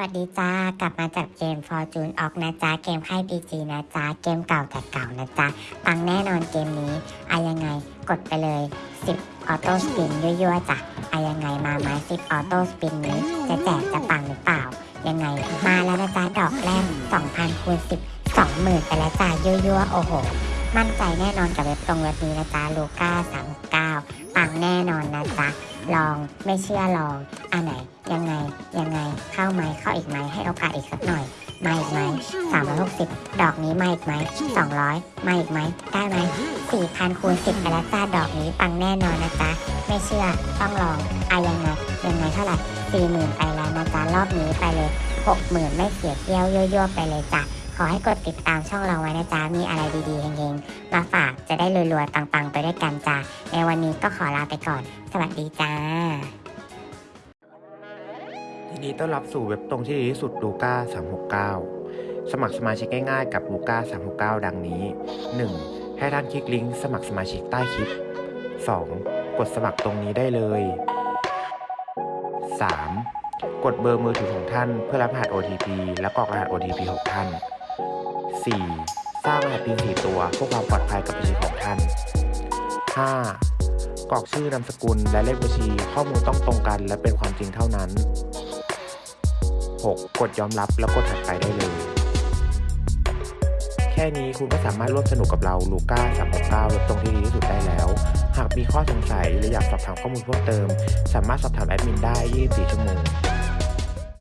วัสดีจ้ากลับมาจากเกม Fortune ออกนะจ๊ะเกมค่าย PG นะจ๊ะเกมเก่าแต่เก่านะจ๊ะปังแน่นอนเกมนี้อะยังไงกดไปเลย 10 auto spin ยั่วๆจ้ะอะยังไงมาไหม10 auto spin นี้ จะแจกจะปังหรือเปล่า ยังไงมาแล้วนะจ๊ะดอกแรก 2,000คูณ10 20,000ไปแล้วจ้ะยั่วๆโอ้โห มั่นใจแน่นอนกับเว็บตรงเว็บนี้นะจ๊ะลูก้า39 ปังแน่นอนนะจ๊ะ ลองไม่เชื่อลองอันไหน ยังไงยังไงเข้าไหมเข้าอีกไหมให้โอกาสอีกสักหน่อยมาอีกไหม360ดอกนี้มาอีกไหม200มาอีกไหมได้ไหม4,000คูณ10ไปแล้วจ้าดอกนี้ปังแน่นอนนะจ๊ะ ไม่เชื่อต้องลองอะยังไงยังไงเท่าไหร่40,000ไปแล้วนะจ๊ะรอบนี้ไปเลย60,000ไม่เสียเที่ยวยั่วๆไปเลยจ้ะ ขอให้กดติดตามช่องเราไว้นะจ๊ะ มีอะไรดีๆเฮงๆมาฝากจะได้รวยๆปังๆ ไปด้วยกันจ้ะในวันนี้ก็ขอลาไปก่อน สวัสดีจ้ายินดีต้อนรับสู่เว็บตรงที่ดีที่สุดลูก้า369 สมัครสมาชิกง่ายๆกับลูก้า369 ดังนี้ 1. ให้ท่านคลิกลิงก์สมัครสมาชิกใต้คลิป 2. กดสมัครตรงนี้ได้เลย 3. กดเบอร์มือถือของท่านเพื่อรับรหัส OTP และกรอกรหัส OTP ของท่าน 4. สร้างรหัส PIN 4ตัวเพื่อความปลอดภัยกับบัญชีของท่าน 5. กรอกชื่อนามสกุลและเลขบัญชีข้อมูลต้องตรงกันและเป็นความจริงเท่านั้น 6. กดยอมรับแล้วกดถัดไปได้เลย แค่นี้คุณก็สามารถร่วมสนุกกับเราลูก้า369เว็บตรงที่ดีที่สุดได้แล้ว หากมีข้อสงสัยหรืออยากสอบถามข้อมูลเพิ่มเติม สามารถสอบถามแอดมินได้ 24 ชั่วโมง